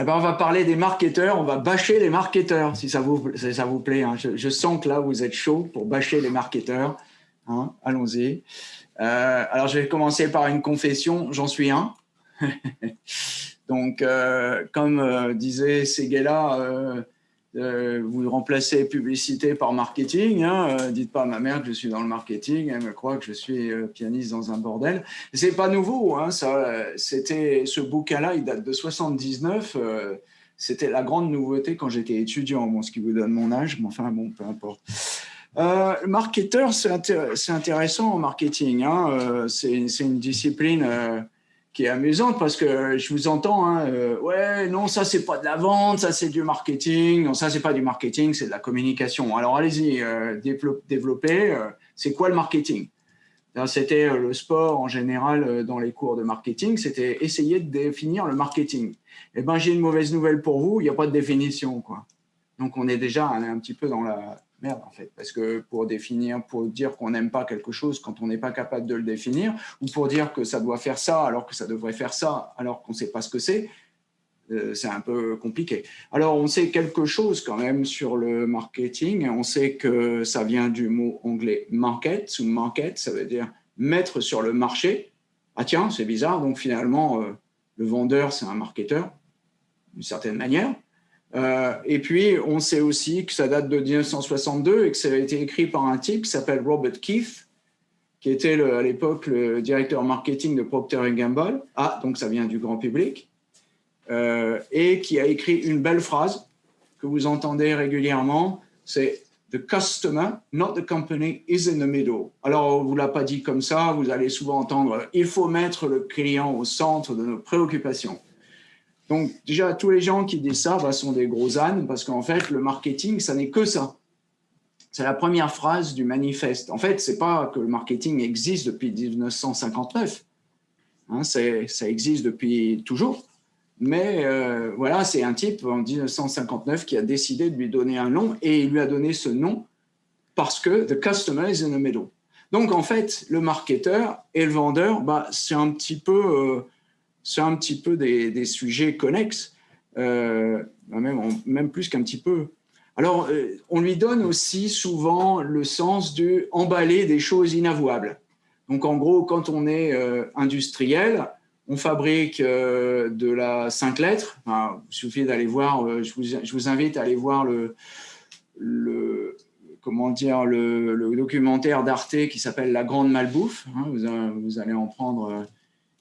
eh ben, on va parler des marketeurs, on va bâcher les marketeurs, si ça vous, ça vous plaît. Hein. Je, sens que là, vous êtes chaud pour bâcher les marketeurs. Hein. Allons-y. Euh, alors, je vais commencer par une confession, j'en suis un. Donc, euh, comme euh, disait Seguela, euh, vous remplacez publicité par marketing. Hein, dites pas à ma mère que je suis dans le marketing. Elle me croit que je suis pianiste dans un bordel. C'est pas nouveau. Hein, ça, c'était ce bouquin-là, il date de 79. c'était la grande nouveauté quand j'étais étudiant. Bon, ce qui vous donne mon âge, mais enfin bon, peu importe. Euh, marketeur, c'est intéressant en marketing. Hein. c'est une discipline qui est amusante parce que je vous entends, hein, euh, ouais, non, ça c'est pas de la vente, ça c'est du marketing, non, ça c'est pas du marketing, c'est de la communication. Alors allez-y, euh, développez, euh, c'est quoi le marketing? C'était le sport en général dans les cours de marketing, c'était essayer de définir le marketing. Eh ben, j'ai une mauvaise nouvelle pour vous, il n'y a pas de définition, quoi. Donc on est déjà un petit peu dans la, merde en fait, parce que pour définir, pour dire qu'on n'aime pas quelque chose quand on n'est pas capable de le définir, ou pour dire que ça doit faire ça alors que ça devrait faire ça alors qu'on ne sait pas ce que c'est, euh, c'est un peu compliqué. Alors on sait quelque chose quand même sur le marketing, on sait que ça vient du mot anglais market, ou market, ça veut dire mettre sur le marché. Ah tiens, c'est bizarre, donc finalement euh, le vendeur c'est un marketeur, d'une certaine manière. Euh, et puis, on sait aussi que ça date de 1962 et que ça a été écrit par un type qui s'appelle Robert Keith, qui était à l'époque le directeur marketing de Procter Gamble. Ah, donc ça vient du grand public. Euh, et qui a écrit une belle phrase que vous entendez régulièrement, c'est « The customer, not the company, is in the middle ». Alors, on ne vous l'a pas dit comme ça, vous allez souvent entendre « Il faut mettre le client au centre de nos préoccupations ». Donc, déjà, tous les gens qui disent ça bah, sont des gros ânes parce qu'en fait, le marketing, ça n'est que ça. C'est la première phrase du manifeste. En fait, c'est pas que le marketing existe depuis 1959. Hein, ça existe depuis toujours. Mais euh, voilà, c'est un type en 1959 qui a décidé de lui donner un nom et il lui a donné ce nom parce que the customer is in the middle. Donc, en fait, le marketeur et le vendeur, bah, c'est un petit peu... Euh, c'est un petit peu des, sujets connexes, euh, même, même, plus qu'un petit peu. Alors, euh, on lui donne aussi souvent le sens de des choses inavouables. Donc, en gros, quand on est euh, industriel, on fabrique de la cinq lettres. il suffit d'aller voir, je vous, invite à aller voir le, comment dire, le, documentaire d'Arte qui s'appelle La Grande Malbouffe. Hein, vous, allez en prendre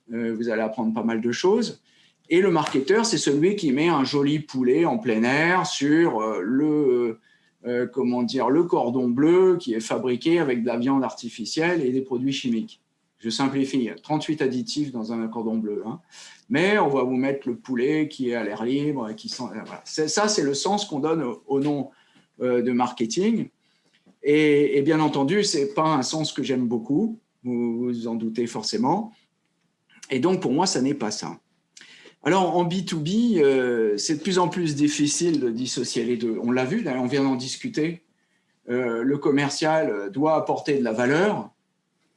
vous allez apprendre pas mal de choses. Et le marketeur, c'est celui qui met un joli poulet en plein air sur euh, le, euh, comment dire, le cordon bleu qui est fabriqué avec de la viande artificielle et des produits chimiques. Je simplifie, 38 additifs dans un cordon bleu. Hein. Mais on va vous mettre le poulet qui est à l'air libre. Qui sent, voilà. Ça, c'est le sens qu'on donne au, nom de marketing. Et, bien entendu, ce n'est pas un sens que j'aime beaucoup, vous vous en doutez forcément. Et donc, pour moi, ça n'est pas ça. Alors, en B2B, euh, c'est de plus en plus difficile de dissocier les deux. On l'a vu, on vient d'en discuter. Euh, le commercial doit apporter de la valeur.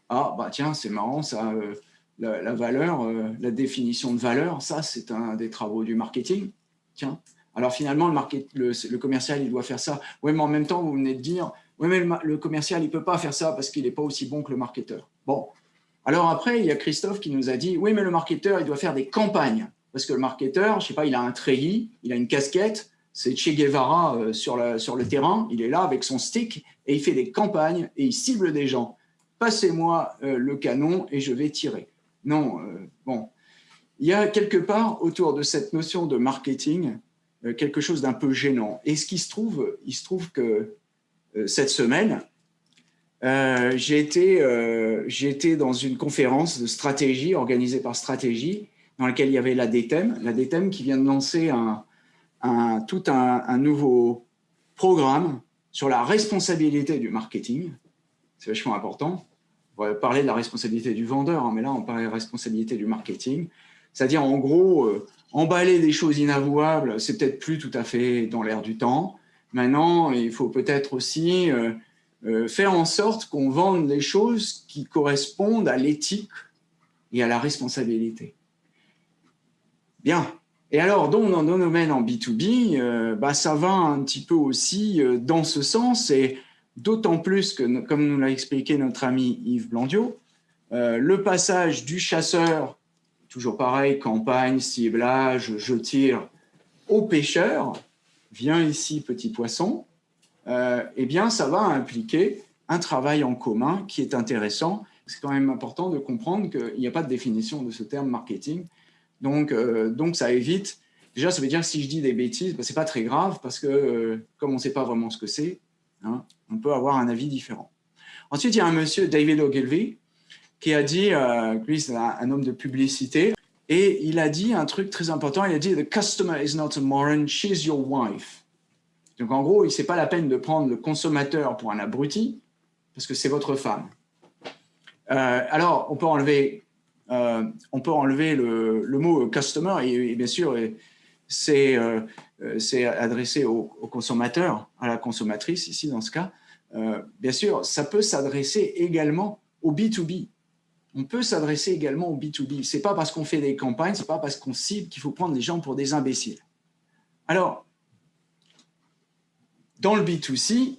Ah, bah tiens, c'est marrant, ça, euh, la, valeur, la définition de valeur, ça, c'est un des travaux du marketing. Tiens, alors finalement, le, commercial, il doit faire ça. Oui, mais en même temps, vous venez de dire, oui, mais le, le commercial, il ne peut pas faire ça parce qu'il n'est pas aussi bon que le marketeur. Bon, alors après, il y a Christophe qui nous a dit, oui, mais le marketeur, il doit faire des campagnes. Parce que le marketeur, je sais pas, il a un treillis, il a une casquette, c'est Che Guevara euh, sur, le terrain, il est là avec son stick et il fait des campagnes et il cible des gens. Passez-moi euh, le canon et je vais tirer. Non, euh, bon. Il y a quelque part autour de cette notion de marketing quelque chose d'un peu gênant. Et ce qui se trouve, il se trouve que cette semaine, euh, j'ai été, euh, dans une conférence de stratégie organisée par Stratégie, dans laquelle il y avait la DTEM, la DTEM qui vient de lancer un, un tout un, nouveau programme sur la responsabilité du marketing. C'est vachement important. On va parler de la responsabilité du vendeur, hein, mais là, on parle de responsabilité du marketing. C'est-à-dire, en gros, euh, emballer des choses inavouables, c'est peut-être plus tout à fait dans l'air du temps. Maintenant, il faut peut-être aussi euh, euh, faire en sorte qu'on vende les choses qui correspondent à l'éthique et à la responsabilité. Bien, Et alors, dans nos domaines en B2B, bah, ça va un petit peu aussi dans ce sens, et d'autant plus que, comme nous l'a expliqué notre ami Yves Blandiot, le passage du chasseur, toujours pareil, campagne, ciblage, je tire, au pêcheur, viens ici petit poisson, euh, eh bien ça va impliquer un travail en commun qui est intéressant. C'est quand même important de comprendre qu'il n'y a pas de définition de ce terme marketing. Donc, euh, donc ça évite, déjà ça veut dire que si je dis des bêtises, ben, ce n'est pas très grave parce que euh, comme on ne sait pas vraiment ce que c'est, hein, on peut avoir un avis différent. Ensuite, il y a un monsieur, David Ogilvy, qui a dit, lui c'est un homme de publicité, et il a dit un truc très important, il a dit « The customer is not a moron, she's your wife ». Donc en gros, ce n'est pas la peine de prendre le consommateur pour un abruti, parce que c'est votre femme. Euh, alors, on peut enlever, euh, on peut enlever le, mot « customer » et, bien sûr, c'est euh, adressé au, au, consommateur, à la consommatrice ici dans ce cas. bien sûr, ça peut s'adresser également au B2B on peut s'adresser également au B2B. Ce n'est pas parce qu'on fait des campagnes, ce n'est pas parce qu'on cible qu'il faut prendre les gens pour des imbéciles. Alors, dans le B2C,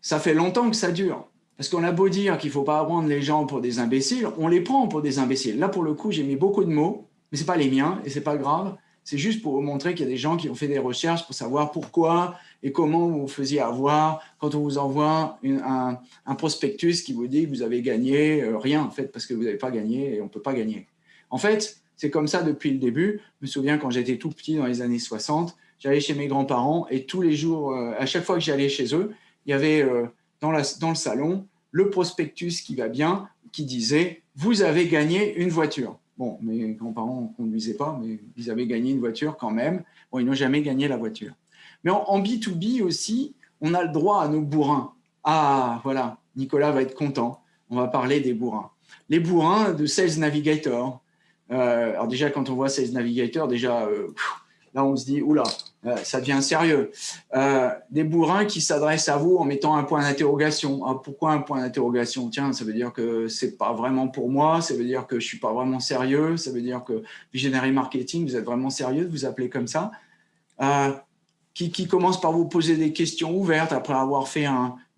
ça fait longtemps que ça dure. Parce qu'on a beau dire qu'il ne faut pas prendre les gens pour des imbéciles, on les prend pour des imbéciles. Là, pour le coup, j'ai mis beaucoup de mots, mais ce n'est pas les miens et ce n'est pas grave. C'est juste pour vous montrer qu'il y a des gens qui ont fait des recherches pour savoir pourquoi et comment vous faisiez avoir quand on vous envoie un, prospectus qui vous dit que vous avez gagné euh, rien, en fait, parce que vous n'avez pas gagné et on ne peut pas gagner. En fait, c'est comme ça depuis le début. Je me souviens quand j'étais tout petit dans les années 60, j'allais chez mes grands-parents et tous les jours, euh, à chaque fois que j'allais chez eux, il y avait euh, dans, le salon le prospectus qui va bien, qui disait « vous avez gagné une voiture ». Bon, mes grands-parents ne conduisaient pas, mais ils avaient gagné une voiture quand même. Bon, ils n'ont jamais gagné la voiture. Mais en, B2B aussi, on a le droit à nos bourrins. Ah, voilà, Nicolas va être content. On va parler des bourrins. Les bourrins de Sales Navigator. Euh, alors déjà, quand on voit Sales Navigator, déjà, là, on se dit, oula, ça devient sérieux. des bourrins qui s'adressent à vous en mettant un point d'interrogation. Ah, pourquoi un point d'interrogation? Tiens, ça veut dire que c'est pas vraiment pour moi, ça veut dire que je suis pas vraiment sérieux, ça veut dire que Visionary Marketing, vous êtes vraiment sérieux de vous appeler comme ça? Qui, commencent par vous poser des questions ouvertes après avoir fait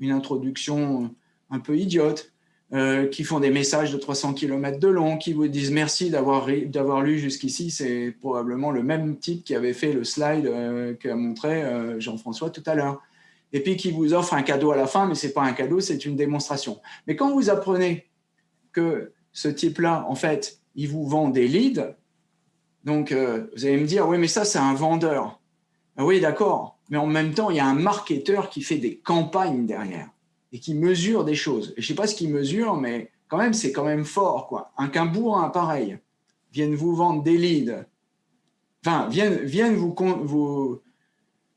une introduction un peu idiote, euh, qui font des messages de 300 km de long, qui vous disent merci d'avoir lu jusqu'ici. C'est probablement le même type qui avait fait le slide euh, qu'a montré euh, Jean-François tout à l'heure. Et puis qui vous offre un cadeau à la fin, mais ce n'est pas un cadeau, c'est une démonstration. Mais quand vous apprenez que ce type-là, en fait, il vous vend des leads, donc vous allez me dire, oui, mais ça, c'est un vendeur. Ah oui, d'accord, mais en même temps, il y a un marketeur qui fait des campagnes derrière et qui mesure des choses. Et je ne sais pas ce qu'il mesure, mais quand même, c'est quand même fort. quoi. Un qu'un bourrin pareil vienne vous vendre des leads, enfin, vienne, vienne vous, vous,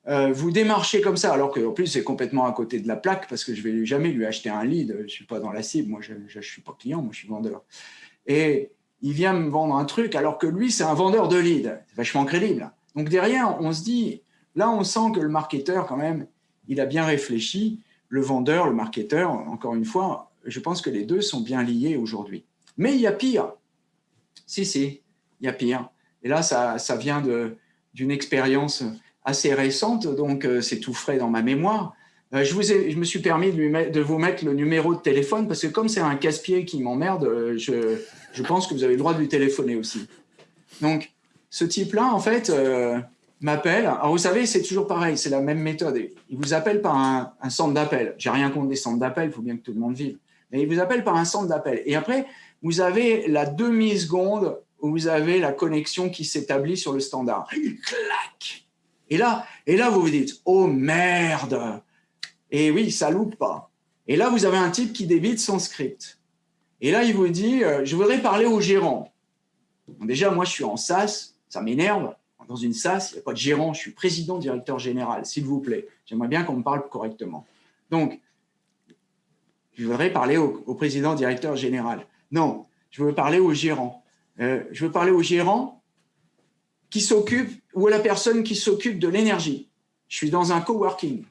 euh, vous démarcher comme ça, alors qu'en plus, c'est complètement à côté de la plaque, parce que je ne vais jamais lui acheter un lead. Je ne suis pas dans la cible, moi, je ne suis pas client, moi, je suis vendeur. Et il vient me vendre un truc, alors que lui, c'est un vendeur de leads. C'est vachement crédible. Donc derrière, on se dit, Là, on sent que le marketeur, quand même, il a bien réfléchi. Le vendeur, le marketeur, encore une fois, je pense que les deux sont bien liés aujourd'hui. Mais il y a pire. Si, si, il y a pire. Et là, ça, ça vient d'une expérience assez récente, donc euh, c'est tout frais dans ma mémoire. Euh, je, vous je me suis permis de, de, vous mettre le numéro de téléphone, parce que comme c'est un casse-pied qui m'emmerde, euh, je, je, pense que vous avez le droit de lui téléphoner aussi. Donc, ce type-là, en fait, m'appelle. Alors, vous savez, c'est toujours pareil, c'est la même méthode. Il vous appelle par un, centre d'appel. J'ai rien contre des centres d'appel, il faut bien que tout le monde vive. Mais il vous appelle par un centre d'appel. Et après, vous avez la demi-seconde où vous avez la connexion qui s'établit sur le standard. Clac et là, et là, vous vous dites, oh merde Et oui, ça loupe pas. Et là, vous avez un type qui débite son script. Et là, il vous dit, euh, je voudrais parler au gérant. déjà, moi, je suis en SAS, ça m'énerve dans une SAS, il n'y a pas de gérant, je suis président, directeur général, s'il vous plaît. J'aimerais bien qu'on me parle correctement. Donc, je voudrais parler au, président, directeur général. Non, je veux parler au gérant. Euh, je veux parler au gérant qui s'occupe, ou à la personne qui s'occupe de l'énergie. Je suis dans un coworking.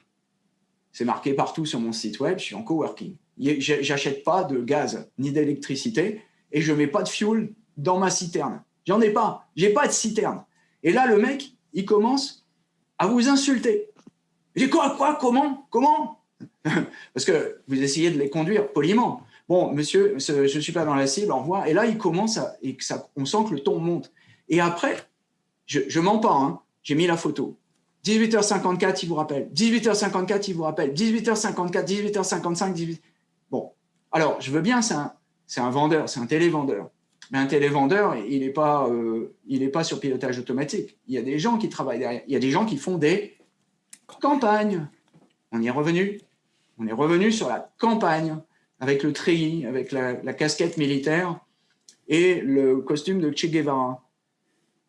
C'est marqué partout sur mon site web, je suis en coworking. J'achète pas de gaz ni d'électricité et je mets pas de fuel dans ma citerne. J'en ai pas, j'ai pas de citerne. Et là, le mec, il commence à vous insulter. J'ai quoi, quoi, comment, comment Parce que vous essayez de les conduire poliment. Bon, monsieur, je ne suis pas dans la cible, au revoir. Et là, il commence à, on sent que le ton monte. Et après, je, je mens pas, hein, j'ai mis la photo. 18h54, il vous rappelle. 18h54, il vous rappelle. 18h54, 18h55, 18 Bon, alors, je veux bien, c'est un, vendeur, c'est un télévendeur. Mais un télévendeur, il n'est pas, euh, pas sur pilotage automatique. Il y a des gens qui travaillent derrière. Il y a des gens qui font des campagnes. On y est revenu. On est revenu sur la campagne, avec le treillis, avec la, la casquette militaire et le costume de Che Guevara.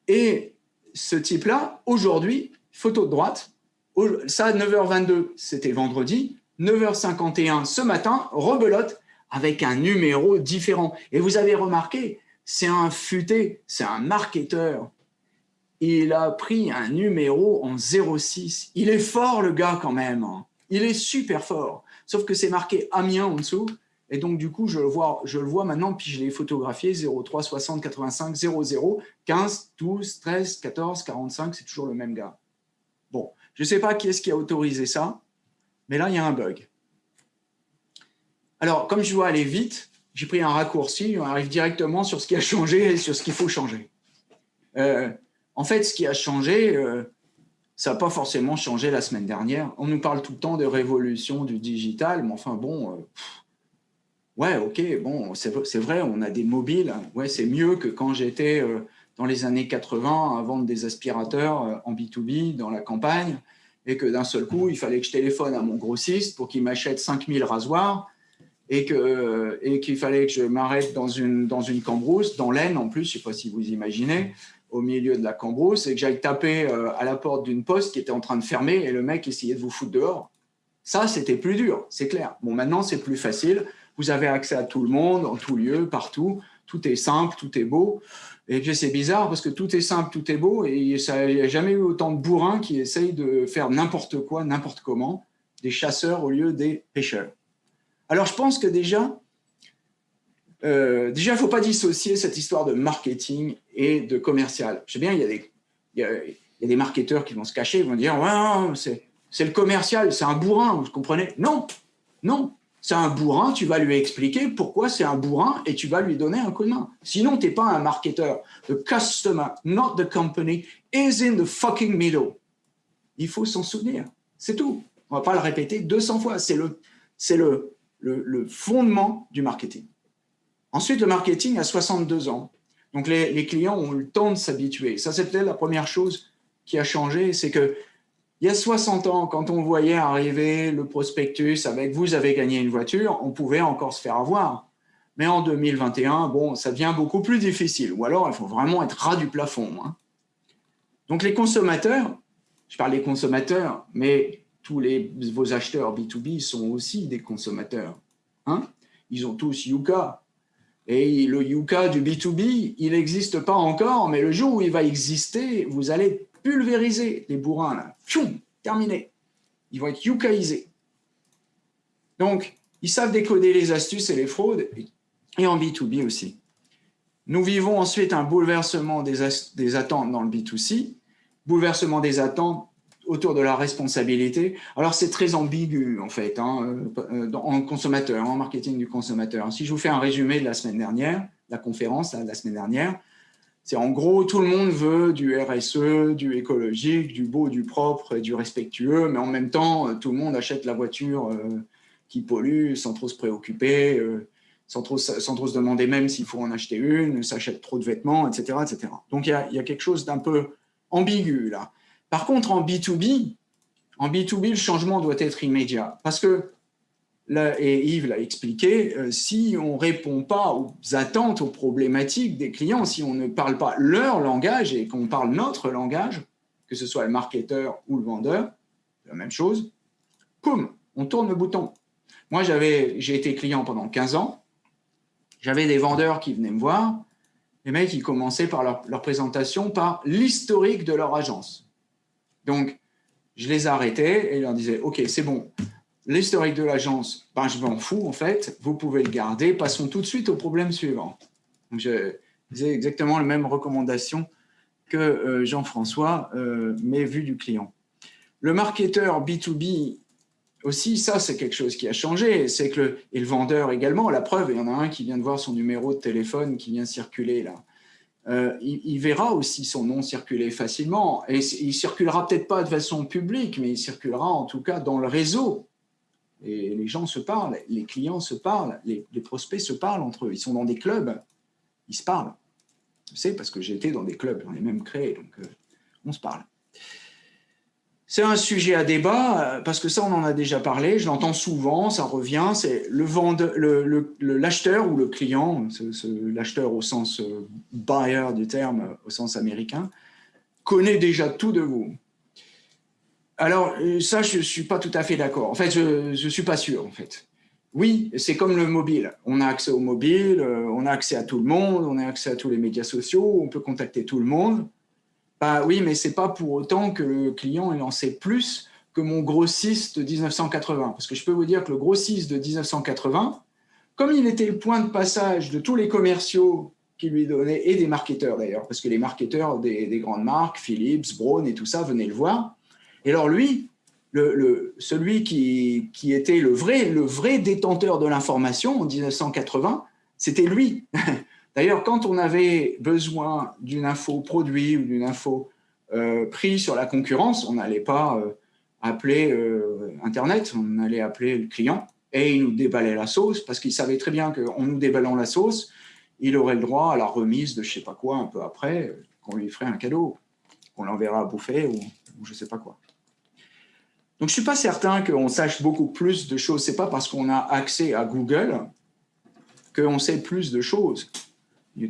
Et ce type-là, aujourd'hui, photo de droite, ça, 9h22, c'était vendredi, 9h51 ce matin, rebelote avec un numéro différent. Et vous avez remarqué, c'est un futé, c'est un marketeur. Il a pris un numéro en 06. Il est fort, le gars, quand même. Il est super fort. Sauf que c'est marqué Amiens en dessous. Et donc, du coup, je le vois, je le vois maintenant, puis je l'ai photographié 03 60 85 00 15 12 13 14 45. C'est toujours le même gars. Bon, je ne sais pas qui est-ce qui a autorisé ça, mais là, il y a un bug. Alors, comme je dois aller vite, j'ai pris un raccourci, on arrive directement sur ce qui a changé et sur ce qu'il faut changer. Euh, en fait, ce qui a changé, euh, ça n'a pas forcément changé la semaine dernière. On nous parle tout le temps de révolution du digital, mais enfin bon, euh, ouais, ok, bon, c'est vrai, on a des mobiles, ouais, c'est mieux que quand j'étais dans les années 80 à vendre des aspirateurs en B2B dans la campagne et que d'un seul coup, il fallait que je téléphone à mon grossiste pour qu'il m'achète 5000 rasoirs et qu'il euh, et qu'il fallait que je m'arrête dans une, cambrousse, dans l'Aisne en plus, je ne sais pas si vous imaginez, au milieu de la cambrousse, et que j'aille taper euh, à la porte d'une poste qui était en train de fermer et le mec essayait de vous foutre dehors. Ça, c'était plus dur, c'est clair. Bon, maintenant, c'est plus facile. Vous avez accès à tout le monde, en tout lieu, partout. Tout est simple, tout est beau. Et puis c'est bizarre parce que tout est simple, tout est beau, et il n'y a jamais eu autant de bourrins qui essayent de faire n'importe quoi, n'importe comment, des chasseurs au lieu des pêcheurs. Alors je pense que déjà, euh, déjà, il ne faut pas dissocier cette histoire de marketing et de commercial. Je sais bien, il y a des, il y a, des marketeurs qui vont se cacher, ils vont dire ouais, c'est le commercial, c'est un bourrin, vous comprenez? Non, non, c'est un bourrin, tu vas lui expliquer pourquoi c'est un bourrin et tu vas lui donner un coup de main. Sinon, tu n'es pas un marketeur. The customer, not the company, is in the fucking middle. Il faut s'en souvenir. C'est tout. On ne va pas le répéter 200 fois. C'est le, le, le, fondement du marketing. Ensuite, le marketing a 62 ans. Donc, les, clients ont eu le temps de s'habituer. Ça, c'était la première chose qui a changé. C'est que il y a 60 ans, quand on voyait arriver le prospectus avec « vous avez gagné une voiture », on pouvait encore se faire avoir. Mais en 2021, bon, ça devient beaucoup plus difficile. Ou alors, il faut vraiment être ras du plafond. Hein. Donc, les consommateurs, je parle des consommateurs, mais tous les, vos acheteurs B2B sont aussi des consommateurs. Hein. Ils ont tous Yuka. Et le Yuka du B2B, il n'existe pas encore, mais le jour où il va exister, vous allez pulvériser les bourrins, là. terminé. Ils vont être yukaïsés. Donc, ils savent décoder les astuces et les fraudes, et en B2B aussi. Nous vivons ensuite un bouleversement des, attentes dans le B2C, bouleversement des attentes autour de la responsabilité. Alors, c'est très ambigu, en fait, hein, euh, en consommateur, en marketing du consommateur. Si je vous fais un résumé de la semaine dernière, la conférence de la semaine dernière, c'est en gros, tout le monde veut du RSE, du écologique, du beau, du propre et du respectueux, mais en même temps, euh, tout le monde achète la voiture euh, qui pollue sans trop se préoccuper, sans, trop, sans trop se demander même s'il faut en acheter une, s'achète trop de vêtements, etc. etc. Donc, il y a quelque chose d'un peu ambigu là. Par contre, en B2B, en B2B, le changement doit être immédiat parce que et Yves l'a expliqué, euh, si on ne répond pas aux attentes, aux problématiques des clients, si on ne parle pas leur langage et qu'on parle notre langage, que ce soit le marketeur ou le vendeur, la même chose, poum, on tourne le bouton. Moi, j'ai été client pendant 15 ans, j'avais des vendeurs qui venaient me voir, les mecs, ils commençaient par leur présentation par l'historique de leur agence. Donc, je les arrêtais et leur disais, OK, c'est bon, L'historique de l'agence, ben, je m'en fous en fait, vous pouvez le garder. Passons tout de suite au problème suivant. Donc, je faisais exactement la même recommandation que Jean-François m'ait vu du client. Le marketeur B2B aussi, ça, c'est quelque chose qui a changé. C'est que le, et le vendeur également, la preuve, il y en a un qui vient de voir son numéro de téléphone qui vient circuler là. Euh, il, verra aussi son nom circuler facilement. Et il circulera peut-être pas de façon publique, mais il circulera en tout cas dans le réseau. Les gens se parlent, les clients se parlent, les, prospects se parlent entre eux. Ils sont dans des clubs, ils se parlent. Je sais parce que été dans des clubs, on les même créés, donc euh, on se parle. C'est un sujet à débat, euh, parce que ça, on en a déjà parlé, je l'entends souvent, ça revient, c'est le l'acheteur ou le client, l'acheteur au sens euh, buyer du terme, euh, au sens américain, connaît déjà tout de vous. Alors, ça, je ne suis pas tout à fait d'accord. En fait, je ne suis pas sûr, en fait. Oui, c'est comme le mobile. On a accès au mobile, on a accès à tout le monde, on a accès à tous les médias sociaux, on peut contacter tout le monde. Bah oui, mais c'est pas pour autant que le client il en sait plus que mon grossiste de 1980. Parce que je peux vous dire que le grossiste de 1980, comme il était le point de passage de tous les commerciaux qui lui donnaient, et des marketeurs d'ailleurs, parce que les marketeurs des, grandes marques, Philips, Braun et tout ça, venaient le voir. Et alors lui, celui qui, était le vrai détenteur de l'information en 1980, c'était lui. D'ailleurs, quand on avait besoin d'une info produit ou d'une info euh, prise sur la concurrence, on n'allait pas euh, appeler euh, Internet, on allait appeler le client et il nous déballait la sauce parce qu'il savait très bien qu'en nous déballant la sauce, il aurait le droit à la remise de je sais pas quoi un peu après, qu'on lui ferait un cadeau, qu'on l'enverra à bouffer ou, ou je sais pas quoi. Donc je suis pas certain qu'on sache beaucoup plus de choses. C'est pas parce qu'on a accès à Google qu'on sait plus de choses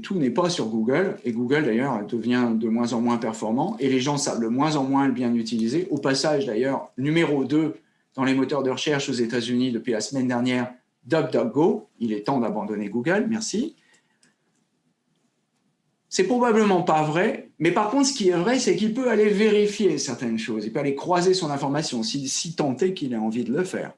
tout n'est pas sur Google, et Google d'ailleurs devient de moins en moins performant, et les gens savent de moins en moins le bien utiliser. Au passage d'ailleurs, numéro 2 dans les moteurs de recherche aux États-Unis depuis la semaine dernière, DuckDuckGo, il est temps d'abandonner Google, merci. C'est probablement pas vrai, mais par contre, ce qui est vrai, c'est qu'il peut aller vérifier certaines choses, il peut aller croiser son information, si, si est qu'il a envie de le faire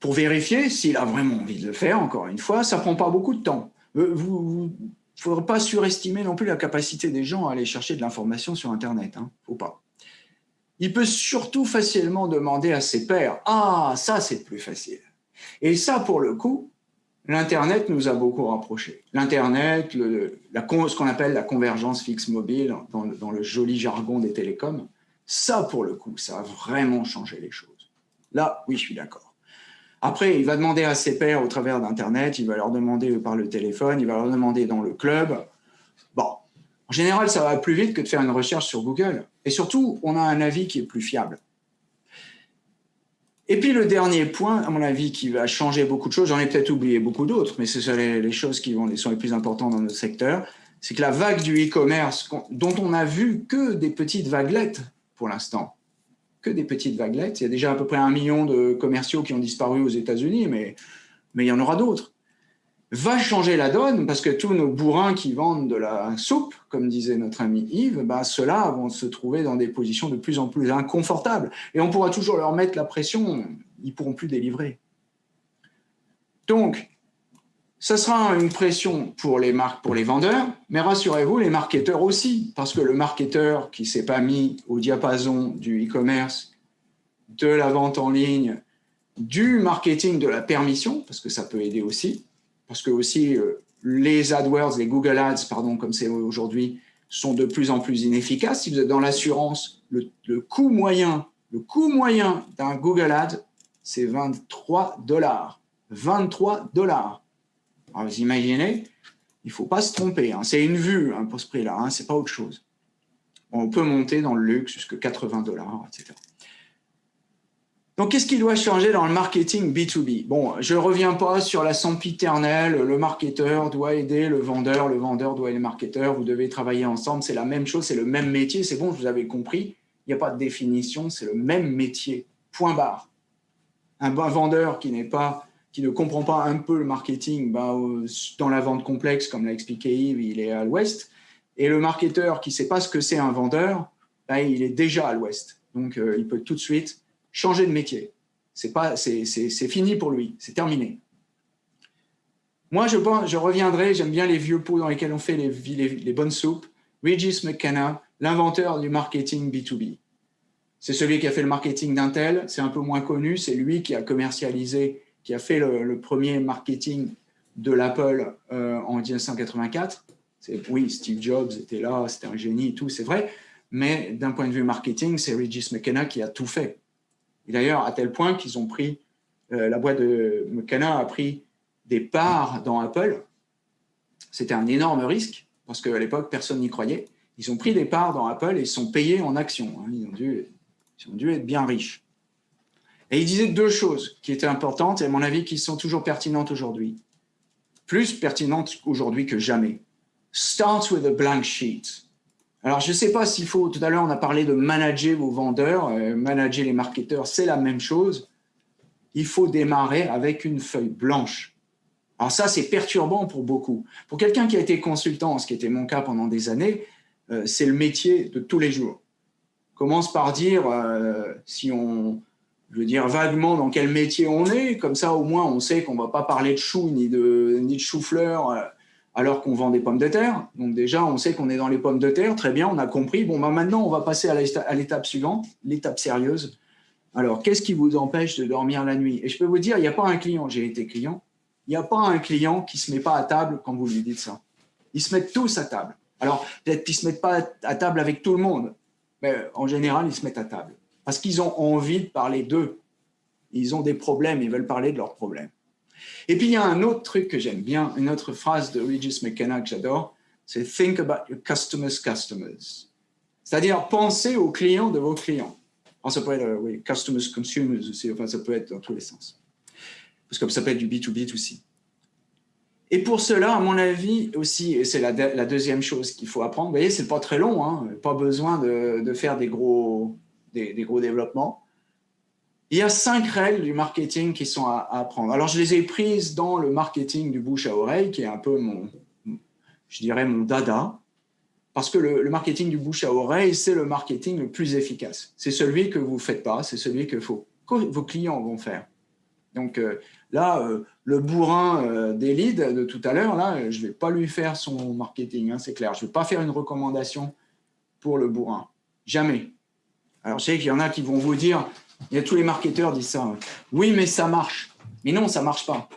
pour vérifier s'il a vraiment envie de le faire, encore une fois, ça prend pas beaucoup de temps. Euh, ne faudrait pas surestimer non plus la capacité des gens à aller chercher de l'information sur Internet. Hein, faut pas. Il peut surtout facilement demander à ses pairs. Ah, ça, c'est plus facile. Et ça, pour le coup, l'Internet nous a beaucoup rapprochés. L'Internet, ce qu'on appelle la convergence fixe mobile, dans le joli jargon des télécoms, ça, pour le coup, ça a vraiment changé les choses. Là, oui, je suis d'accord. Après, il va demander à ses pairs au travers d'Internet, il va leur demander par le téléphone, il va leur demander dans le club. Bon, en général, ça va plus vite que de faire une recherche sur Google. Et surtout, on a un avis qui est plus fiable. Et puis le dernier point, à mon avis, qui va changer beaucoup de choses, j'en ai peut-être oublié beaucoup d'autres, mais ce sont les, choses qui sont les plus importantes dans notre secteur, c'est que la vague du e-commerce, dont on n'a vu que des petites vaguelettes pour l'instant, que des petites vaguelettes. Il y a déjà à peu près un million de commerciaux qui ont disparu aux États-Unis, mais, mais il y en aura d'autres. Va changer la donne parce que tous nos bourrins qui vendent de la soupe, comme disait notre ami Yves, bah, ceux-là vont se trouver dans des positions de plus en plus inconfortables. Et on pourra toujours leur mettre la pression, ils pourront plus délivrer. Donc, ce sera une pression pour les marques, pour les vendeurs, mais rassurez-vous, les marketeurs aussi, parce que le marketeur qui s'est pas mis au diapason du e-commerce, de la vente en ligne, du marketing de la permission, parce que ça peut aider aussi, parce que aussi euh, les AdWords, les Google Ads, pardon, comme c'est aujourd'hui, sont de plus en plus inefficaces. Si vous êtes dans l'assurance, le, le coût moyen, le coût moyen d'un Google Ad, c'est 23 dollars. 23 dollars. Alors, vous imaginez, il ne faut pas se tromper. Hein. C'est une vue hein, pour ce prix-là, hein, ce n'est pas autre chose. On peut monter dans le luxe jusqu'à 80 dollars, etc. Donc, qu'est-ce qui doit changer dans le marketing B2B Bon, je ne reviens pas sur la sempiternelle, le marketeur doit aider le vendeur, le vendeur doit aider le marketeur, vous devez travailler ensemble, c'est la même chose, c'est le même métier, c'est bon, vous avez compris, il n'y a pas de définition, c'est le même métier, point barre. Un vendeur qui n'est pas qui ne comprend pas un peu le marketing, bah, dans la vente complexe, comme l'a expliqué Yves, il est à l'ouest. Et le marketeur qui ne sait pas ce que c'est un vendeur, bah, il est déjà à l'ouest. Donc, euh, il peut tout de suite changer de métier. C'est fini pour lui, c'est terminé. Moi, je, je reviendrai, j'aime bien les vieux pots dans lesquels on fait les, les, bonnes soupes. Regis McKenna, l'inventeur du marketing B2B. C'est celui qui a fait le marketing d'Intel, c'est un peu moins connu, c'est lui qui a commercialisé, qui a fait le, premier marketing de l'Apple euh, en 1984. Oui, Steve Jobs était là, c'était un génie et tout, c'est vrai, mais d'un point de vue marketing, c'est Regis McKenna qui a tout fait. D'ailleurs, à tel point qu'ils ont pris, euh, la boîte de McKenna a pris des parts dans Apple. C'était un énorme risque, parce qu'à l'époque, personne n'y croyait. Ils ont pris des parts dans Apple et ils sont payés en actions. Hein. Ils ont dû être bien riches. Et il disait deux choses qui étaient importantes et à mon avis qui sont toujours pertinentes aujourd'hui. Plus pertinentes aujourd'hui que jamais. Start with a blank sheet. Alors, je ne sais pas s'il faut, tout à l'heure, on a parlé de manager vos vendeurs, euh, manager les marketeurs, c'est la même chose. Il faut démarrer avec une feuille blanche. Alors ça, c'est perturbant pour beaucoup. Pour quelqu'un qui a été consultant, ce qui était mon cas pendant des années, euh, c'est le métier de tous les jours. commence par dire, euh, si on, je veux dire vaguement dans quel métier on est, comme ça au moins on sait qu'on ne va pas parler de choux ni de, ni de chou-fleur euh, alors qu'on vend des pommes de terre. Donc déjà, on sait qu'on est dans les pommes de terre, très bien, on a compris. Bon, bah maintenant, on va passer à l'étape suivante, l'étape sérieuse. Alors, qu'est-ce qui vous empêche de dormir la nuit? Et je peux vous dire, il n'y a pas un client, j'ai été client, il n'y a pas un client qui ne se met pas à table quand vous lui dites ça. Ils se mettent tous à table. Alors, peut-être qu'ils ne se mettent pas à table avec tout le monde, mais en général, ils se mettent à table. Parce qu'ils ont envie de parler d'eux. Ils ont des problèmes, ils veulent parler de leurs problèmes. Et puis, il y a un autre truc que j'aime bien, une autre phrase de Regis McKenna que j'adore, c'est « think about your customers' customers ». C'est-à-dire, pensez aux clients de vos clients. ça peut être, oui, customers, consumers aussi, enfin, ça peut être dans tous les sens parce que ça peut être du B2B aussi. Et pour cela, à mon avis aussi, et c'est la, deuxième chose qu'il faut apprendre, vous voyez, c'est pas très long, hein, pas besoin de, faire des gros, des, gros développements. Il y a cinq règles du marketing qui sont à, apprendre. Alors, je les ai prises dans le marketing du bouche à oreille, qui est un peu mon, je dirais, mon dada, parce que le, marketing du bouche à oreille, c'est le marketing le plus efficace. C'est celui que vous ne faites pas, c'est celui que vos clients vont faire. Donc euh, là, euh, le bourrin euh, des leads de tout à l'heure, là, je ne vais pas lui faire son marketing, hein, c'est clair. Je ne vais pas faire une recommandation pour le bourrin. Jamais. Alors, je sais qu'il y en a qui vont vous dire, il y a tous les marketeurs disent ça, oui, mais ça marche. Mais non, ça ne marche pas.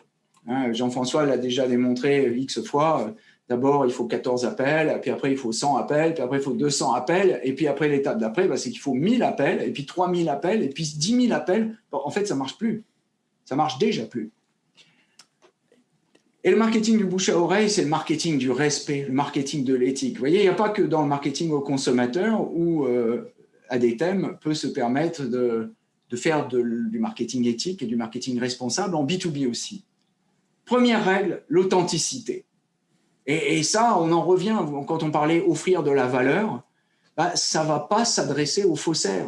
Hein, Jean-François l'a déjà démontré X fois. D'abord, il faut 14 appels, puis après, il faut 100 appels, puis après, il faut 200 appels, et puis après, l'étape d'après, bah, c'est qu'il faut 1000 appels, et puis 3000 appels, et puis 10 000 appels. en fait, ça ne marche plus. Ça marche déjà plus. Et le marketing du bouche à oreille, c'est le marketing du respect, le marketing de l'éthique. Vous voyez, il n'y a pas que dans le marketing au consommateur où euh, à des thèmes peut se permettre de, faire du marketing éthique et du marketing responsable en B2B aussi. Première règle, l'authenticité. Et, ça, on en revient, quand on parlait offrir de la valeur, bah, ça ne va pas s'adresser aux faussaires.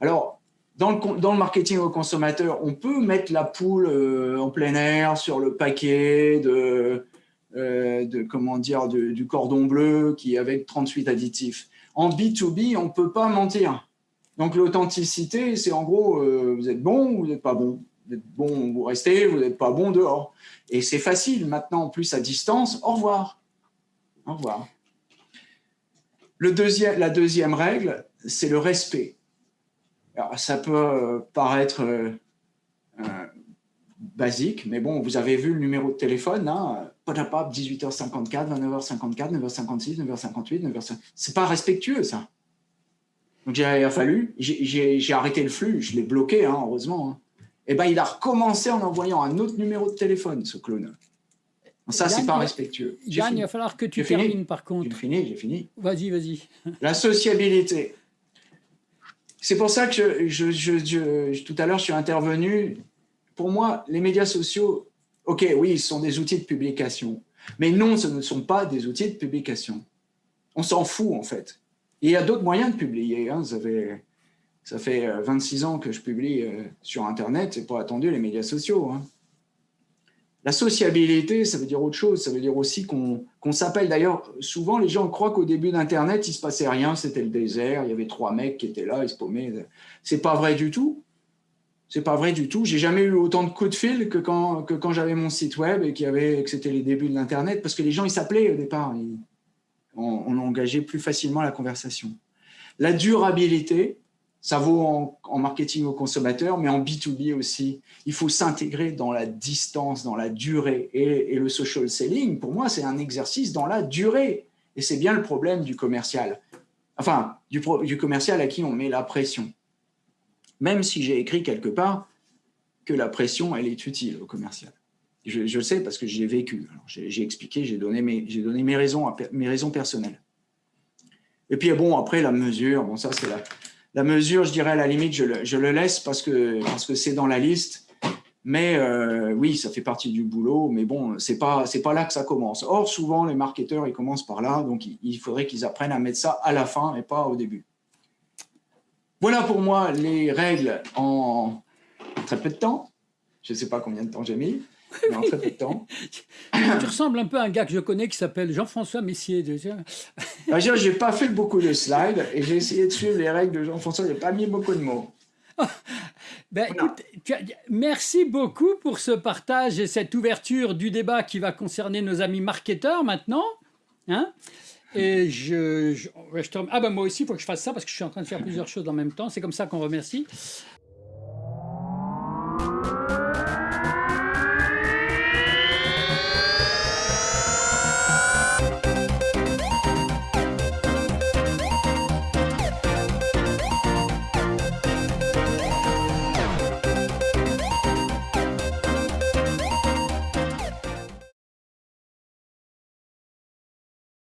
Alors, dans le, marketing au consommateur, on peut mettre la poule euh, en plein air sur le paquet de, euh, comment dire, du cordon bleu qui avec 38 additifs. En B2B, on ne peut pas mentir. Donc l'authenticité, c'est en gros, euh, vous êtes bon ou vous n'êtes pas bon. Vous êtes bon, restez, vous n'êtes pas bon dehors. Et c'est facile maintenant, en plus à distance, au revoir. Au revoir. Le deuxième, la deuxième règle, c'est le respect. Alors, ça peut euh, paraître euh, basique, mais bon, vous avez vu le numéro de téléphone, hein, 18h54, 29h54, 9h56, 9h58, 9h50. C'est pas respectueux, ça. Donc, il a fallu, j'ai arrêté le flux, je l'ai bloqué, hein, heureusement. Hein. Et ben, il a recommencé en envoyant un autre numéro de téléphone, ce clone. Ça, c'est pas respectueux. Yann, il va falloir que tu termines, par contre. J'ai fini, j'ai fini. Vas-y, vas-y. La sociabilité. C'est pour ça que je, tout à l'heure, je suis intervenu. Pour moi, les médias sociaux, OK, oui, ils sont des outils de publication. Mais non, ce ne sont pas des outils de publication. On s'en fout, en fait. il y a d'autres moyens de publier. Hein. Ça, fait, ça fait 26 euh, ans que je publie euh, sur Internet. C'est pas attendu les médias sociaux. Hein. La sociabilité, ça veut dire autre chose. Ça veut dire aussi qu'on s'appelle. D'ailleurs, souvent, les gens croient qu'au début d'Internet, il se passait rien. C'était le désert. Il y avait trois mecs qui étaient là, ils se paumaient. C'est pas vrai du tout. C'est pas vrai du tout. J'ai jamais eu autant de coups de fil que quand, que quand j'avais mon site web et avait, que c'était les débuts de l'Internet, parce que les gens, ils s'appelaient au départ. on, engageait plus facilement la conversation. La durabilité, ça vaut en, marketing au consommateur, mais en B2B aussi. Il faut s'intégrer dans la distance, dans la durée. Et, le social selling, pour moi, c'est un exercice dans la durée. Et c'est bien le problème du commercial. Enfin, du commercial à qui on met la pression. Même si j'ai écrit quelque part que la pression, elle est utile au commercial. Je, le sais parce que j'ai vécu. J'ai expliqué, j'ai donné, mes, donné mes, raisons, mes raisons personnelles. Et puis, bon, après, la mesure, bon, ça, c'est la, mesure, je dirais à la limite, je le, laisse parce que parce que c'est dans la liste. Mais euh, oui, ça fait partie du boulot. Mais bon, c'est pas pas là que ça commence. Or, souvent, les marketeurs, ils commencent par là. Donc, il, faudrait qu'ils apprennent à mettre ça à la fin et pas au début. Voilà pour moi les règles en très peu de temps. Je ne sais pas combien de temps j'ai mis en très peu de temps. tu ressembles un peu à un gars que je connais qui s'appelle Jean-François Messier. Ah, je n'ai pas fait beaucoup de slides et j'ai essayé de suivre les règles de Jean-François. Je n'ai pas mis beaucoup de mots. ben, écoute, merci beaucoup pour ce partage et cette ouverture du débat qui va concerner nos amis marketeurs maintenant. Hein et je, ah ben moi aussi, il faut que je fasse ça parce que je suis en train de faire plusieurs choses en même temps. C'est comme ça qu'on remercie.